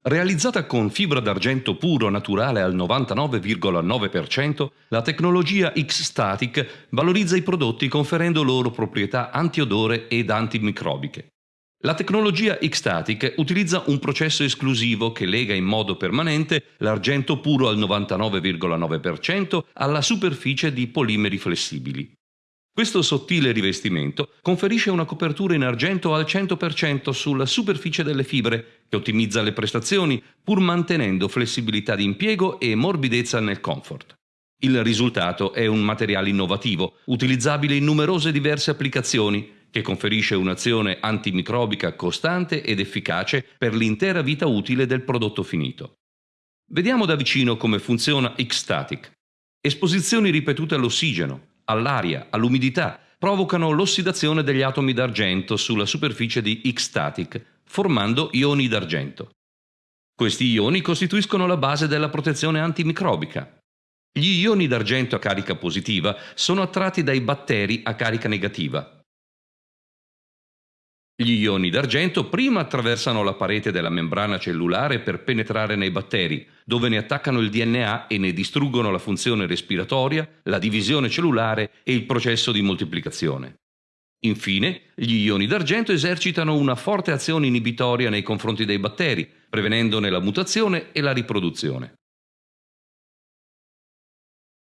Realizzata con fibra d'argento puro naturale al 99,9%, la tecnologia X-Static valorizza i prodotti conferendo loro proprietà antiodore ed antimicrobiche. La tecnologia X-Static utilizza un processo esclusivo che lega in modo permanente l'argento puro al 99,9% alla superficie di polimeri flessibili. Questo sottile rivestimento conferisce una copertura in argento al 100% sulla superficie delle fibre, che ottimizza le prestazioni pur mantenendo flessibilità di impiego e morbidezza nel comfort. Il risultato è un materiale innovativo, utilizzabile in numerose diverse applicazioni, che conferisce un'azione antimicrobica costante ed efficace per l'intera vita utile del prodotto finito. Vediamo da vicino come funziona X-Static. Esposizioni ripetute all'ossigeno, all'aria, all'umidità, provocano l'ossidazione degli atomi d'argento sulla superficie di X-static, formando ioni d'argento. Questi ioni costituiscono la base della protezione antimicrobica. Gli ioni d'argento a carica positiva sono attratti dai batteri a carica negativa, gli ioni d'argento prima attraversano la parete della membrana cellulare per penetrare nei batteri, dove ne attaccano il DNA e ne distruggono la funzione respiratoria, la divisione cellulare e il processo di moltiplicazione. Infine, gli ioni d'argento esercitano una forte azione inibitoria nei confronti dei batteri, prevenendone la mutazione e la riproduzione.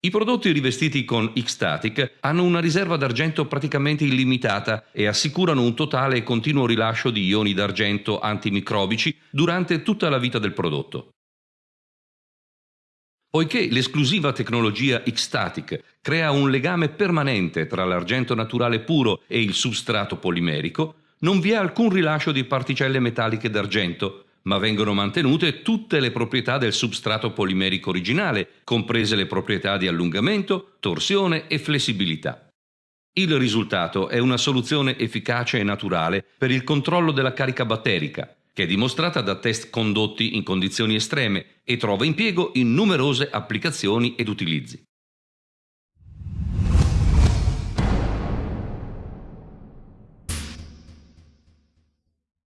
I prodotti rivestiti con X-Static hanno una riserva d'argento praticamente illimitata e assicurano un totale e continuo rilascio di ioni d'argento antimicrobici durante tutta la vita del prodotto. Poiché l'esclusiva tecnologia X-Static crea un legame permanente tra l'argento naturale puro e il substrato polimerico, non vi è alcun rilascio di particelle metalliche d'argento, ma vengono mantenute tutte le proprietà del substrato polimerico originale, comprese le proprietà di allungamento, torsione e flessibilità. Il risultato è una soluzione efficace e naturale per il controllo della carica batterica, che è dimostrata da test condotti in condizioni estreme e trova impiego in numerose applicazioni ed utilizzi.